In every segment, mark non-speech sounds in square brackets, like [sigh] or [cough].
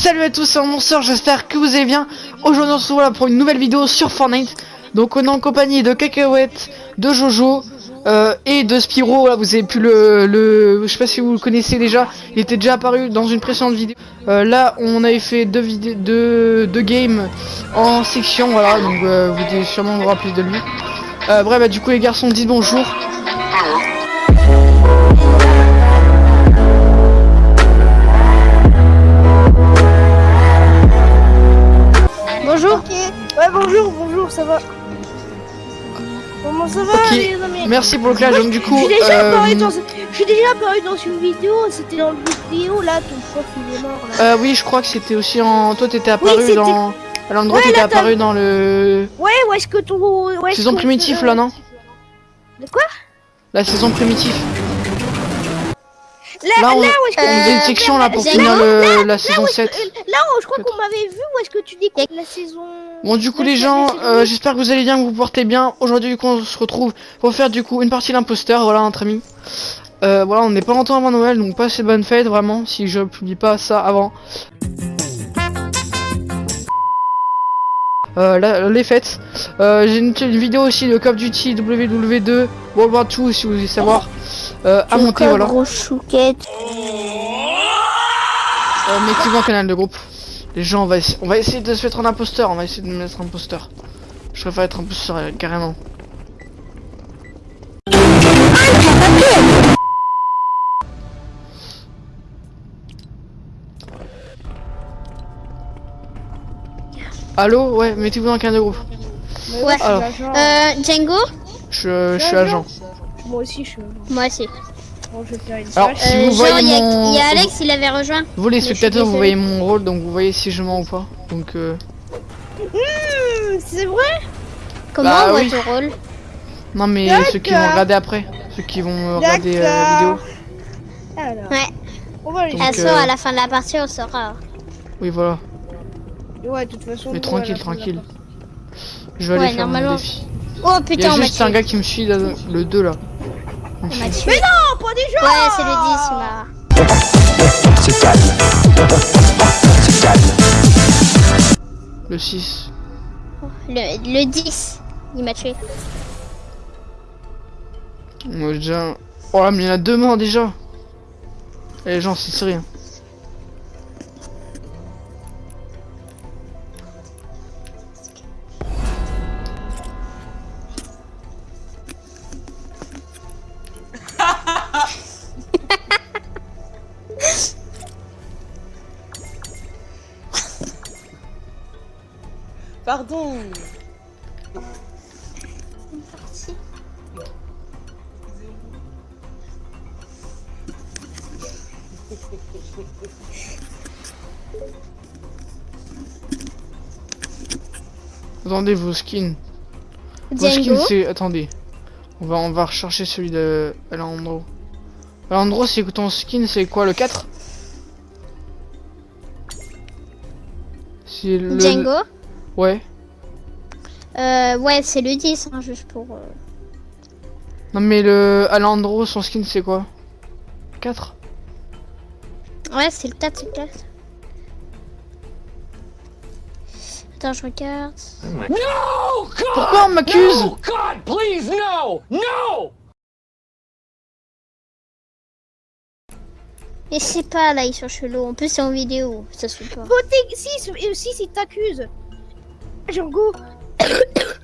Salut à tous, c'est Monster, j'espère que vous allez bien. Aujourd'hui on se retrouve pour une nouvelle vidéo sur Fortnite. Donc on est en compagnie de Cacahuète, de Jojo euh, et de Spiro. Là vous avez pu le, le... Je sais pas si vous le connaissez déjà, il était déjà apparu dans une précédente vidéo. Euh, là on avait fait deux, vidéos, deux, deux games en section, voilà, donc euh, vous devez sûrement vous rappeler de lui. Bref, bah, du coup les garçons, dites bonjour. Bonjour. Ouais, bonjour, bonjour, ça va. Comment ça va les amis? Merci pour le clash, donc du coup... Je suis déjà euh, apparu dans, déjà apparu dans une vidéo, c'était dans le vidéo là, ton prof il est mort là. Euh, oui, je crois que c'était aussi en. Toi, t'étais apparu dans. À l'endroit, Ouais, t'étais apparu dans le. Ouais, où est-ce que ton. Saison primitive, là, non De quoi? La saison primitive. Là, où une section là pour finir la saison est-ce 7. que- Là, où je crois qu'on m'avait vu, où est-ce que tu dis la saison. Bon, du coup, les gens, euh, j'espère que vous allez bien, que vous vous portez bien. Aujourd'hui, du coup, on se retrouve pour faire du coup une partie d'imposteur. Voilà, entre amis. Euh, voilà, on n'est pas longtemps avant Noël, donc passez de bonnes fêtes, vraiment, si je publie pas ça avant. Euh, là, les fêtes. Euh, J'ai une, une vidéo aussi de Call of Duty WW2 World War 2 si vous voulez savoir. Euh, à monter, voilà. Gros chouquette. Euh, Mettez-vous en canal de groupe. Les gens, on va, on va essayer de se mettre en imposteur. On va essayer de me mettre en imposteur. Je préfère être imposteur carrément. Allô Ouais, mettez-vous dans canal de groupe. Ouais. Alors. Euh, Django Je, je suis agent. Moi aussi, je suis. Moi aussi. Bon, je vais faire une Alors, si Euh, vous genre, voyez il y, a- mon... il y a Alex, il avait rejoint. Vous les spectateurs, vous voyez mon rôle, donc vous voyez si je mens ou pas. Donc, euh... Hmm, C'est vrai? Comment Bah on voit oui. ton rôle? Non mais ceux qui vont regarder après. Ceux qui vont euh, regarder euh, la vidéo. Alors, Ouais. on va aller. Donc, euh, à la fin de la partie, on saura. Oui, voilà. Ouais, de toute façon. Mais tranquille, tranquille. Je vais Ouais, aller faire mon normalement. défi. Oh Il y putain, a on m'a juste tué. un gars qui me suit, là, le 2 là. On tué. Mais non, pas des gens Ouais, c'est le 10, il m'a. Le 6. Le, le 10, il m'a tué. Moi déjà. Oh là, mais il y en a deux morts déjà. Et les gens, c'est sérieux. Attendez vos skins. Vos skins, c'est. Attendez. On va, on va rechercher celui de Alejandro. Alejandro, c'est ton skin, c'est quoi le 4 C'est le. Django. Ouais. Euh, ouais, c'est le 10, hein, juste pour. euh, Non mais le Alejandro, son skin c'est quoi? 4 Ouais, c'est le 4, c'est le 4. Attends, je regarde. No! God! Pourquoi on m'accuse? No! God, please, no! No! Et c'est pas là, ils sont chelous. En plus, c'est en vidéo, ça se fait pas. Si, si, si, si t'accuses. Django. [coughs]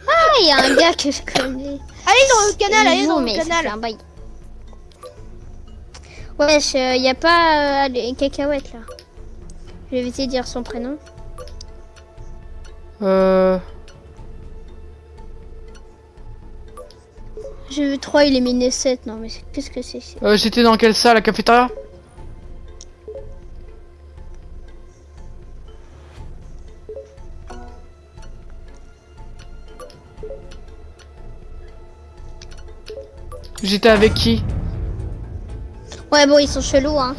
Ah, il y a un gars que je connais. Allez dans le canal, allez dans mais le canal. un bail. Ouais, il y a pas euh, les cacahuètes là. Je vais essayer de dire son prénom. Euh... J'ai vu 3, il est miné 7. Non, mais qu'est-ce que c'est euh J'étais dans quelle salle La cafétéria? J'étais avec qui? Ouais, bon, ils sont chelous, hein.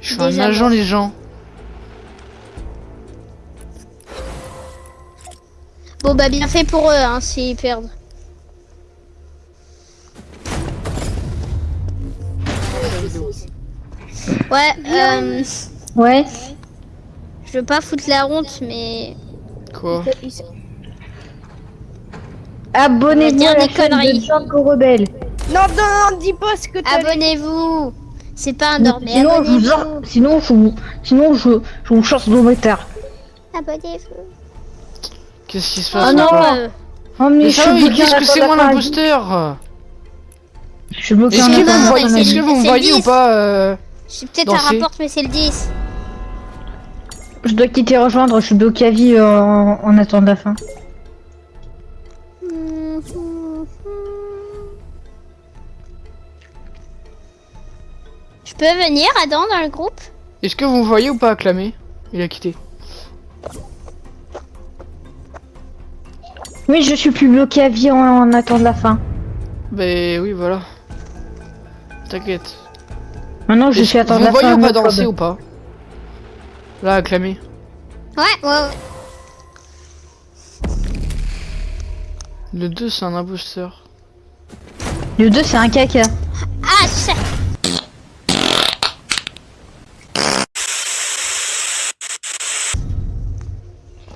Je suis un agent, les gens. Bon, bah, bien fait pour eux, hein, s'ils perdent. Ouais, euh, Ouais. je veux pas foutre la honte, mais Quoi Abonnez-vous à la des chaîne conneries. de Django Rebelle. Non, non, non, dis pas ce que t'as abonnez-vous. C'est pas un ordre, mais Sinon, je vous, sinon, je vous, sinon, je, je vous chasse dans mes terres. Abonnez-vous. Qu'est-ce qui se Oh passe non, encore euh, Oh, mais Mais je ça, suis qu'est-ce que c'est moi l'imposteur Je suis bloqué Est-ce que non, vous me voyez, ou 10. pas euh, j'ai peut-être Danser. un rapport, mais c'est le 10. Je dois quitter rejoindre, je suis bloqué à vie euh, en, en attendant la fin. Je peux venir, Adam, dans le groupe? Est-ce que vous me voyez ou pas acclamer Il a quitté. Oui, je suis plus bloqué à vie en, en attendant la fin. Ben oui, voilà. T'inquiète. Maintenant, je suis attendre Vous la voyez fin. ou pas en mode danser ou pas Là, acclamer. Ouais, ouais, ouais. Le 2, c'est un imposteur. Le 2, c'est un caca. Ah, ça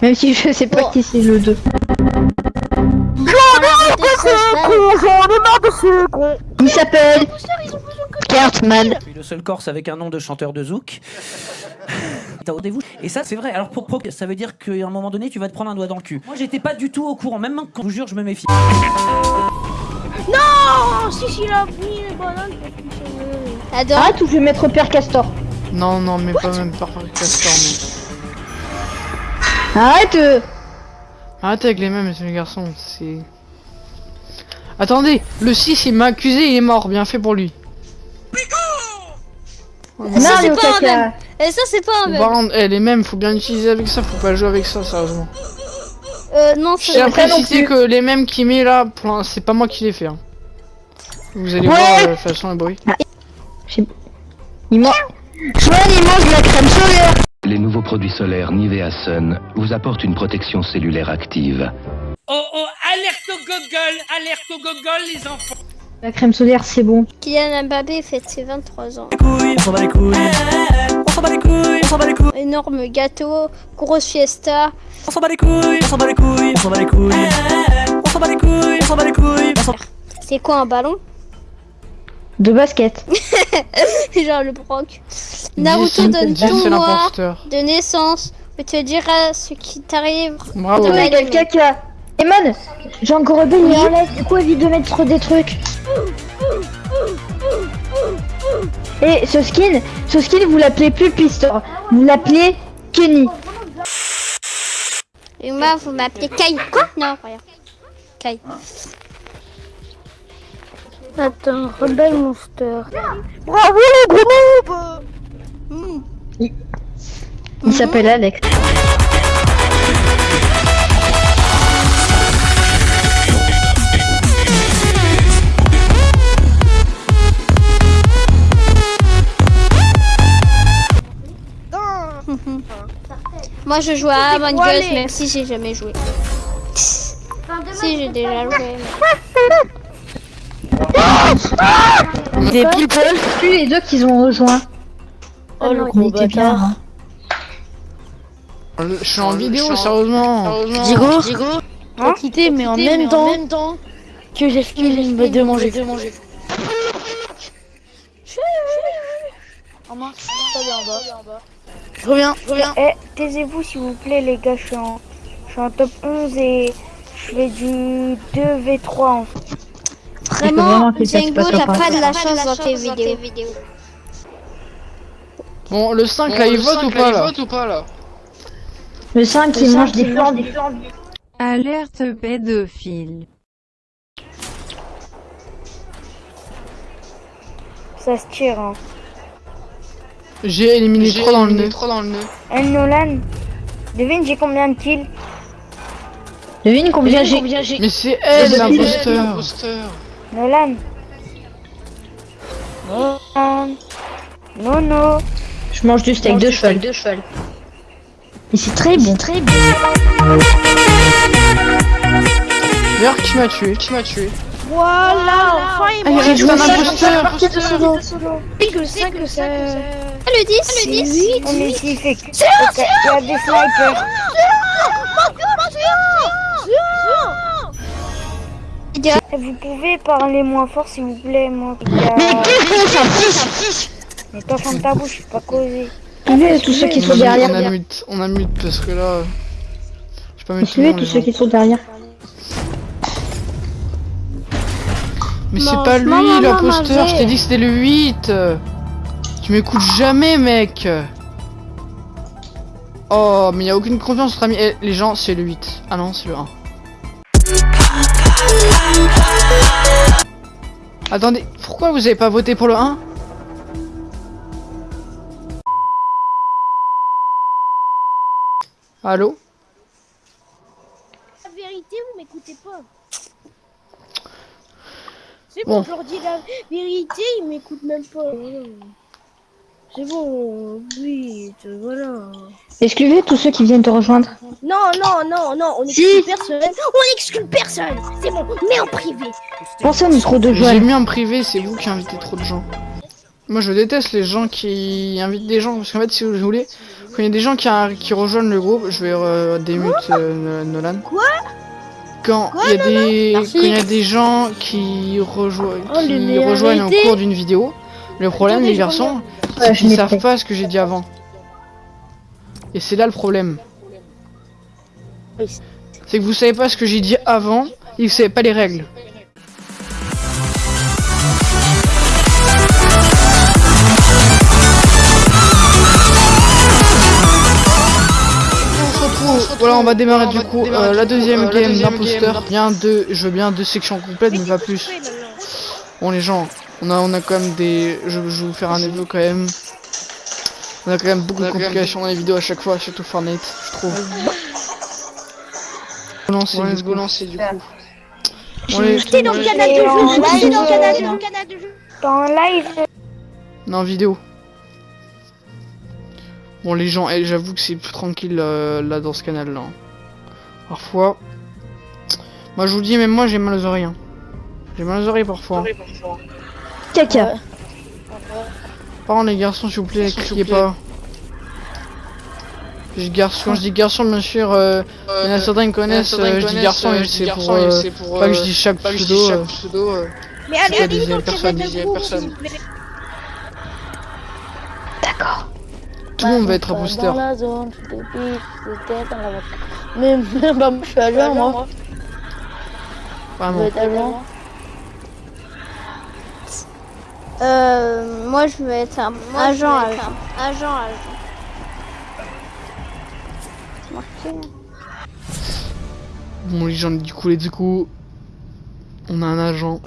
Même si je sais pas qui c'est le 2. Il s'appelle Cartman. Je suis le seul Corse avec un nom de chanteur de zouk. [laughs] Et ça, c'est vrai. Alors, pour pro, ça veut dire qu'à un moment donné, tu vas te prendre un doigt dans le cul. Moi, j'étais pas du tout au courant. Même quand je vous jure, je me méfie. Oh, si, si, a pris les bananes. Arrête ou je vais mettre Père Castor. Non, non, mais pas même par Castor, non. Arrête euh. Arrête avec les mêmes, monsieur le garçon, c'est... Attendez, le 6, il m'a accusé, il est mort, bien fait pour lui. Non, c'est pas un caca. même. Et ça, c'est pas un pas rendre- eh, les mêmes, faut bien utiliser avec ça, faut pas jouer avec ça, sérieusement. Euh, non, c'est préciser plus. que les mêmes qui met là, c'est pas moi qui les fais. hein. Vous allez Ouais. voir euh, de toute façon le bruit. Il mange. Il mange la crème solaire. Les nouveaux produits solaires Nivea Sun vous apportent une protection cellulaire active. Oh oh, alerte au Google, alerte au Google les enfants. La crème solaire, c'est bon. Kylian Mbappé fête ses 23 ans. Couilles, on s'en bat les couilles. On s'en bat les couilles. On s'en bat les couilles. Énorme gâteau, grosse fiesta. On s'en bat les couilles. On s'en bat les couilles. On s'en bat les couilles. On s'en bat les couilles. On s'en bat les couilles. On C'est quoi un ballon? De basket. [laughs] Genre le broc. Naruto donne ton mois de naissance. Je te dirai ce qui t'arrive. Bravo. La- quel caca. Eman, Django Rebelle, il enlève. Du coup, évite de mettre des trucs. Et ce skin, ce skin, vous l'appelez plus Pistor. Vous l'appelez Kenny. Et moi, vous m'appelez Kai. Quoi? Non, rien. Kai. Attends, Rebelle Monster. Bravo le gros Il, il s'appelle Alex. Moi, je joue à Among Us, même si j'ai jamais joué. si, j'ai déjà joué. mais- Des people? Plus les deux qu'ils ont rejoint. Oh, le Il était bien. hein. Je suis en vidéo, sérieusement. Digo, T'as quitté, mais en même temps que j'ai fini de manger. Je reviens, je reviens. Eh, taisez-vous s'il vous plaît, les gars. Je suis en, je suis en top 11 et je fais du 2v3 en fait. Vraiment, Django, pas t'as pas de la chance dans tes vidéos. Bon, le 5 là, il vote ou pas là Le 5 qui mange des flancs. Alerte pédophile. Ça se tire. Hein. J'ai éliminé 3 dans le nez. Eh, Nolan, devine j'ai combien de kills? Devine combien j'ai. Mais c'est elle l'imposteur. Nolan. Nolan. Non, non. Je mange du steak de cheval. Et c'est très bon. Très bon. D'ailleurs, qui m'a tué? Qui m'a tué? Voilà, enfin il Ah, il m'a reste un imposteur que 5 c'est... Le 10, le 10. On est ici, fait que- Ok, il y a des snipers. Vous pouvez parler moins fort s'il vous plaît, moi. il y a- Mais toi, ferme ta bouche, je peux pas causer. Suivez tous ceux qui On sont derrière. on a mute, on a mute parce que là. Je peux pas Suivez tous ceux qui sont derrière. Mais c'est pas lui l'imposteur, je t'ai dit que c'était le 8 Tu m'écoutes jamais mec Oh mais y a aucune confiance entre amis. Eh, les gens c'est le 8. Ah non c'est le 1. Attendez, pourquoi vous avez pas voté pour le 1 Allô? La vérité, vous m'écoutez pas. C'est Bon. bon, je leur dis la vérité, ils m'écoutent même pas. C'est bon, oui, voilà. Excluez tous ceux qui viennent te rejoindre. Non, non, non, non, on Si. exclut personne. On exclut personne. C'est bon, mais en privé. Pensez au micro de J'ai Joël. mis en privé, c'est vous qui invitez trop de gens. Moi je déteste les gens qui invitent des gens, parce qu'en fait si vous voulez, quand il y a des gens qui, a- qui rejoignent le groupe, je vais euh, démute euh, Nolan. Quoi? Quand il y a des quand y a des gens qui, rejoignent Oh, qui rejoignent vérités. cours d'une vidéo, le problème les garçons, Ouais, je l'ai savent pas ce que j'ai dit avant. Et c'est là le problème. C'est que vous savez pas ce que j'ai dit avant, et vous savez pas les règles. On se retrouve. Voilà, on va démarrer du coup euh, la deuxième game d'imposteur. Bien deux, je veux bien deux sections complètes, mais pas plus. Bon les gens, on a, on a quand même des... Je, je vais vous faire un évo quand même. On a quand même beaucoup de complications dans les vidéos à chaque fois, surtout Fortnite, je trouve. Go lancer, let's go lancer du coup. Les- J'étais dans le canal de Et jeu. Dans le live, canal dans le canal de jeu. Dans live, Non, vidéo. Bon les gens, eh, j'avoue que c'est plus tranquille euh, là dans ce canal là. Parfois. Moi je vous dis, même moi j'ai mal aux oreilles. hein. J'ai mal aux oreilles parfois. Caca. Les garçons s'il vous plaît, criez pas. Je garçon, quand je dis garçon bien sûr, euh, il y en a certains qui connaissent, euh, je dis garçon et c'est pour, euh, pas que je dis chaque pseudo. euh, Mais allez, allez, donc, personne, personne. plaît. tout le monde va être voiture. Mais [laughs] bah, moi, je suis agent, moi. Vraiment. vais être agent. Euh, moi je veux être un agent, agent, agent, agent. Marqué. Bon les gens du coup, du coup, on a un agent.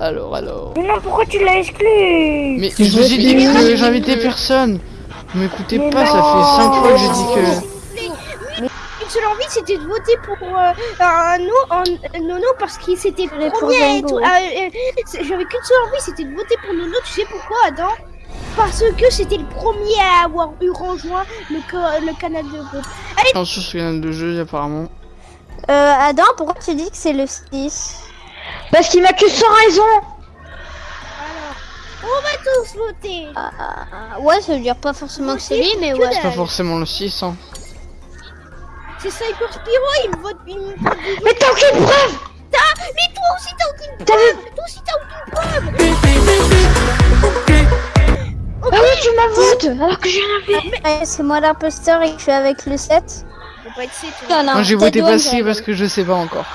Alors alors. mais non, pourquoi tu l'as exclu? Mais je vous ai dit que j'invitais personne. Vous m'écoutez pas, ça fait 5 fois que j'ai dit que. Seule envie, c'était de voter pour euh, un, no, un Nono parce qu'il s'était pour premier et tout. Euh, J'avais qu'une seule envie, c'était de voter pour Nono. Tu sais pourquoi, Adam? Parce que c'était le premier à avoir eu rejoint le, co- le canal de groupe. Ce canal de jeu apparemment. Euh, Adam, pourquoi tu dis que c'est le 6 Parce qu'il m'accuse sans raison. On va tous voter. ah, ah, ah, Ouais, ça veut dire pas forcément que c'est lui, mais Que ouais. C'est pas forcément le 6 hein. C'est Cyber Spiro, il me vote, il me vote du Mais t'as aucune preuve Mais toi aussi, t'as aucune T'as vu Toi aussi, t'as aucune preuve. Ah oui, tu m'as voté alors que j'ai rien fait. Ouais, c'est moi l'imposteur et que je suis avec le 7. Faut pas être c'est toi. Non, non, Moi j'ai voté j'aurais parce que je sais pas encore.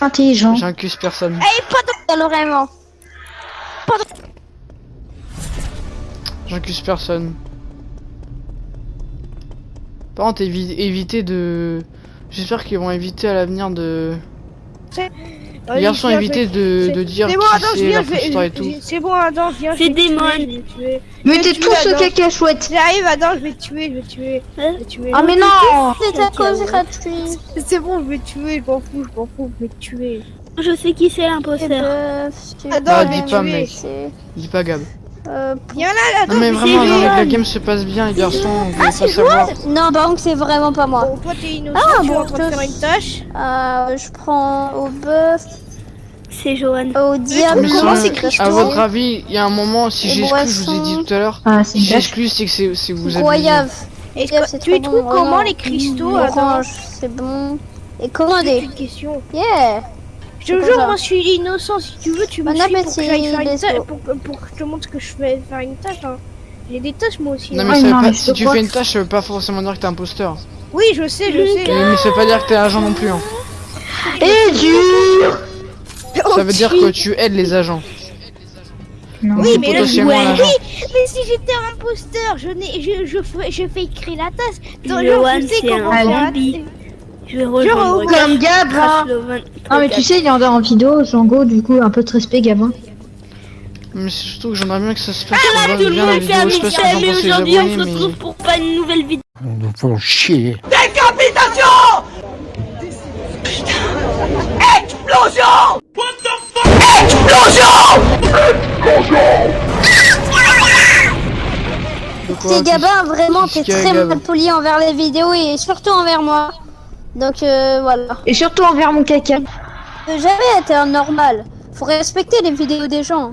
Intelligent. J'incuse personne. Eh, pas dans vraiment. J'incuse personne. Par contre, évi- évitez de. J'espère qu'ils vont éviter à l'avenir de. Les garçons, évitez de, vais- de dire C'est bon, qui c'est viens, je l'imposteur et vais. tout. je- C'est bon, attends, viens. C'est vais démon. vais. Mettez tous ce Adam. caca chouette. J'arrive, attends, je vais te tuer, je vais te tuer. Je vais te tuer. Ah mais non C'est à cause gratuite. C'est bon, je vais te tuer, je m'en fous, je m'en fous, je vais te tuer. Je sais qui c'est l'imposteur. Attends, Ah, je vais dis te pas, tuer. mec. Dis pas Gab. Euh, Viens là, attends, Non mais vraiment, non, mais que la game se passe bien, les garçons. Ah, pas savoir. non, par contre, c'est vraiment pas moi. Bon, toi t'es innocent, Ah, tu es bon, en train de je- faire une tâche. Euh, je prends au bœuf. C'est Johan. Au diable. Mais comment c'est Christo À votre avis, il y a un moment, si Et j'exclus, je vous ai dit tout à l'heure, Ah, c'est si j'exclus, c'est que c'est c'est que vous avez. Que c'est tu y trouves comment les cristaux Attends, Orange, c'est bon. Et commandez. une question. Yeah. Je jure, moi je suis innocent. Si tu veux, tu me suis pour que appétit, j'aille faire une let's tâche. go. Pour, que- pour que je te montre que je vais faire une tâche. Hein. J'ai des tâches moi aussi. Non, hein. mais, Ah, ça veut non, pas- mais si tu fais une tâche, ça veut pas forcément dire que t'es imposteur. Oui, je sais, je sais. Et- mais ça veut pas dire que t'es agent non plus. Hein. Et dur Ça veut dire que tu aides les agents. Non. Oui, mais là, ouais. agent. Mais si j'étais un imposteur, je, n'ai, je, je, fais, je fais écrire la tasse. Dans le je sais c'est comment un faire la alibi. Tasse. Je vais rejoindre Comme Gab, hein. Non, mais tu sais, il est en en vidéo, Django, du coup, un peu de respect, Gabin. Mais c'est surtout que j'aimerais bien que ça se passe. Ah là, tout le monde fait un pensez, les aujourd'hui on se retrouve pour pas une nouvelle vidéo. Nous faut chier. De quoi, C'est Gabin, vraiment, t'es Qu'est-ce qu'il y a, très Gab mal poli envers les vidéos et surtout envers moi. Donc euh, voilà. Et surtout envers mon caca. Euh, Jamais été un normal. Faut respecter les vidéos des gens.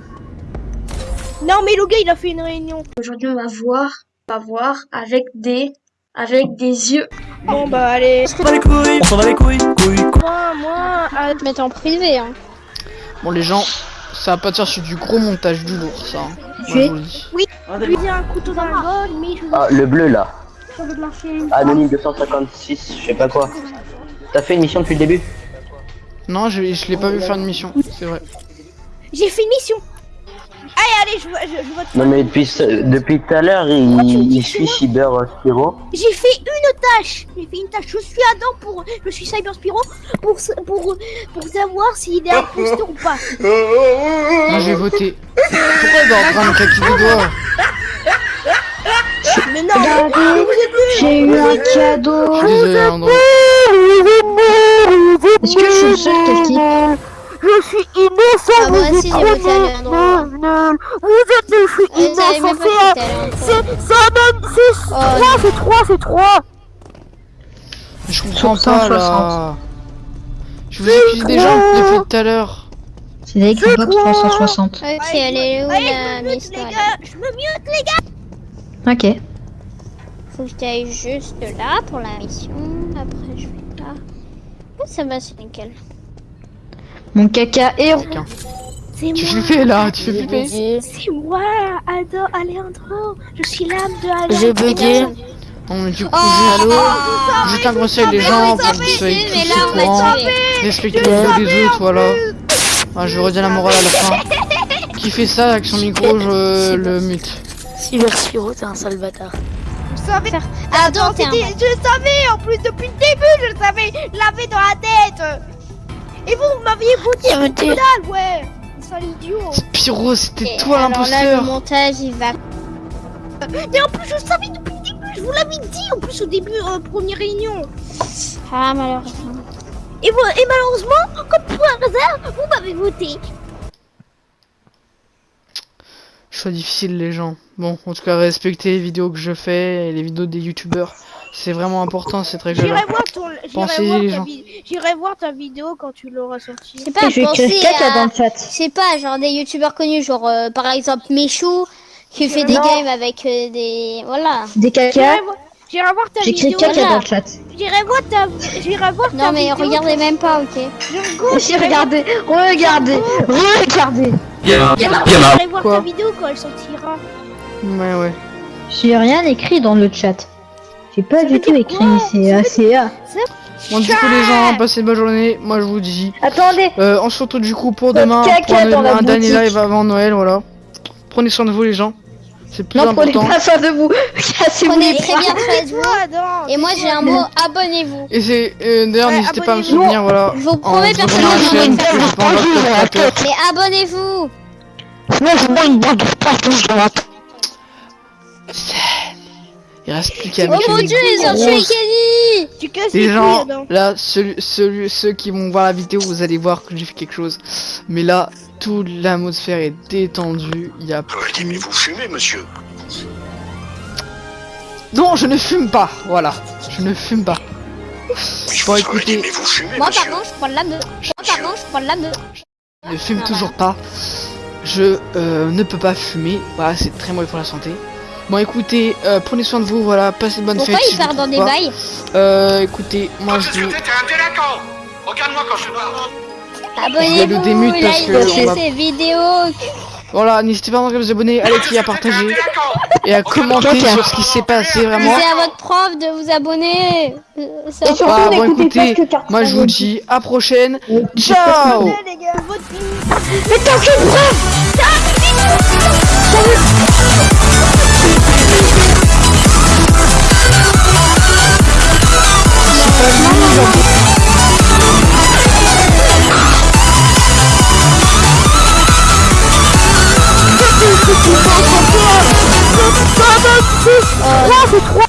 Non, mais le gars, il a fait une réunion. Aujourd'hui on va voir, on va voir avec des, avec des yeux. Bon, bah, allez. On s'en va les couilles. couilles. Moi, moi, ah, Te mettre en privé, hein. Bon, les gens, ça va pas dire sur du gros montage du lourd, ça. hein. Moi, Tu es- je vous le dis. je lui ai un couteau dans la gueule, mais je Ah, le bleu là. Vais marcher une Anonyme 256, je sais pas quoi. T'as fait une mission depuis le début? Non, je, je l'ai pas vu faire une mission, c'est vrai. J'ai fait une mission. Allez, allez, je, vois- je, je vote. Non mais depuis ce- depuis tout à l'heure, il, il suit Cyber Spiro. J'ai fait une tâche. J'ai fait une tâche. Je suis Adam pour, je suis Cyber Spiro pour pour pour savoir s'il est imposteur ou pas. Moi, j'ai voté. Pourquoi il doit en train de claquer des doigts? Mais non. Regardez, j'ai eu un cadeau. Est-ce que je suis le seul Je suis innocent. Ah, Léandre. Vous êtes des je suis innocent. C'est ça donne c'est Oh, trois, c'est trois, c'est trois. Je comprends pas 160. là. Je vous accuse des gens, je l'ai fait tout à l'heure. C'est des Xbox 360. Ok, elle est où Allez, la je me mute, Miss les Noël gars. Je me mute, les gars. Ok. Faut que j'aille juste là pour la mission. Après, je vais là. Oh, ça va, c'est nickel? Mon caca héros. C'est Tu moi. fais là, tu fais flipper. C'est moi, Ado Alejandro. Je suis l'âme de Alejandro. J'ai bugué. Mais du coup, Oh, juste un conseil les gens pour soyez mais tous là, au on m'a courant. tué. Respectez les des autres, voilà. Ah, je redis la morale à la fin. [laughs] Qui fait ça avec son micro, je le mute. Cyber Spiro, t'es un sale bâtard. Je savais. Attends, t'es un... C'était- Je le savais en plus depuis le début, je le savais. Je l'avais dans la tête. Et vous, vous m'aviez t'es- que dalle, ouais. Sale idiot. Pyro, c'était toi alors là, le l'imposteur. montage, il va... Mais en plus, je le savais depuis le début. Je vous l'avais dit en plus au début, euh, première réunion. Ah, malheureusement. Et, vous, et malheureusement, comme pour un hasard, vous m'avez voté. Choix difficile les gens. Bon, en tout cas, respectez les vidéos que je fais et les vidéos des youtubeurs. C'est vraiment important cette règle-là. J'irai voir ton. Pensez, J'irai voir, les ta gens. j'irai voir ta vidéo quand tu l'auras sortie. C'est pas Je à... le chat. Je sais pas, genre des youtubeurs connus, genre euh, par exemple Michou, qui fait des Non. games avec euh, des... Voilà. Des caca. J'irai voir, j'irai voir ta J'écris vidéo. caca dans le chat. J'irai voir ta. J'irai voir ta Non mais vidéo. regardez même pas, ok J'ai regardé, [laughs] regardez, regardez. J'irai voir Quoi ta vidéo quand elle sortira. Ouais, ouais. J'ai rien écrit dans le chat. J'ai pas Ça du tout écrit, quoi c'est ACA. Bon, du coup, les gens, passez une bonne journée. Moi, je vous dis. Attendez, Euh, on se retrouve du coup pour demain. Pour un, dernier live avant Noël, voilà. Prenez soin de vous, les gens. C'est plus non prenez important. pas soin de vous. [laughs] Cassez-vous Prenez les très bien [laughs] soin de vous. Toi, non. Et moi j'ai un mot, abonnez-vous. Et c'est. euh, D'ailleurs, Ouais, n'hésitez pas à me soutenir, voilà. Je vous promets vous personne abonnant à la ne chaîne. Mais abonnez-vous Moi je vois une bande de partout sur la Il reste plus qu'à Oh mon une dieu, ils ont tué Kenny Tu casses les Les gens, là, celui, celui, ceux qui vont voir la vidéo, vous allez voir que j'ai fait quelque chose. Mais là, toute l'atmosphère est détendue. Il y a plus... Mais vous fumez, monsieur Non, je ne fume pas. Voilà, je ne fume pas. Bon, écoutez, Mais vous fumez, Moi monsieur par contre je prends la me. Moi par contre je prends la me. ne fume toujours pas. Je euh, ne peux pas fumer. Voilà, c'est très mauvais pour la santé. Bon, écoutez, euh, prenez soin de vous. Voilà, passez de bonnes Pourquoi fêtes. il si je part vous dans des bails Euh, écoutez, moi je Regarde-moi quand je. Abonnez-vous, le démute parce que likez ces vidéos. Voilà, n'hésitez pas à vous abonner, à liker, à partager et à commenter sur ce qui s'est passé vraiment. Disez à votre prof de vous abonner. C'est Et surtout, Bah, bon, écoutez, moi je vous dis à prochaine. Ciao. Mais t'as aucune preuve Oh, c'est trois